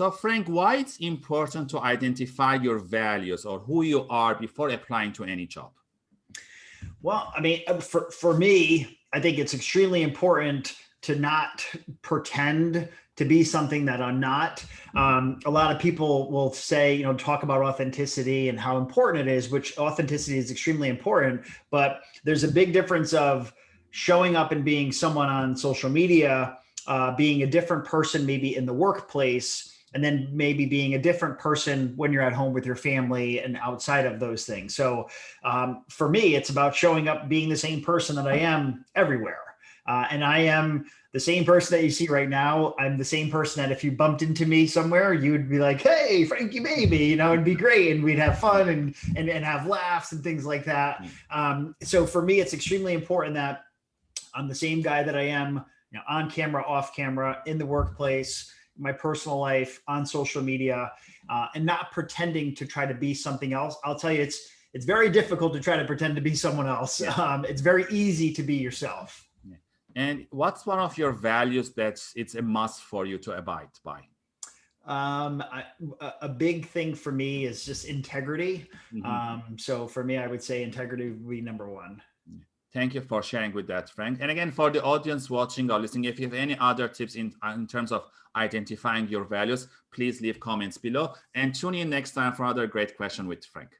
So Frank, why it's important to identify your values or who you are before applying to any job? Well, I mean, uh, for, for me, I think it's extremely important to not pretend to be something that I'm not. Um, a lot of people will say, you know, talk about authenticity and how important it is, which authenticity is extremely important, but there's a big difference of showing up and being someone on social media, uh, being a different person, maybe in the workplace, and then maybe being a different person when you're at home with your family and outside of those things. So um, for me, it's about showing up, being the same person that I am everywhere. Uh, and I am the same person that you see right now. I'm the same person that if you bumped into me somewhere, you would be like, hey, Frankie baby, you know, it'd be great. And we'd have fun and, and, and have laughs and things like that. Hmm. Um, so for me, it's extremely important that I'm the same guy that I am you know, on camera, off camera, in the workplace, my personal life, on social media, uh, and not pretending to try to be something else. I'll tell you, it's it's very difficult to try to pretend to be someone else. Yeah. Um, it's very easy to be yourself. Yeah. And what's one of your values that's it's a must for you to abide by? Um, I, a big thing for me is just integrity. Mm -hmm. Um, so for me, I would say integrity would be number one. Thank you for sharing with that, Frank. And again, for the audience watching or listening, if you have any other tips in, uh, in terms of identifying your values, please leave comments below and tune in next time for another great question with Frank.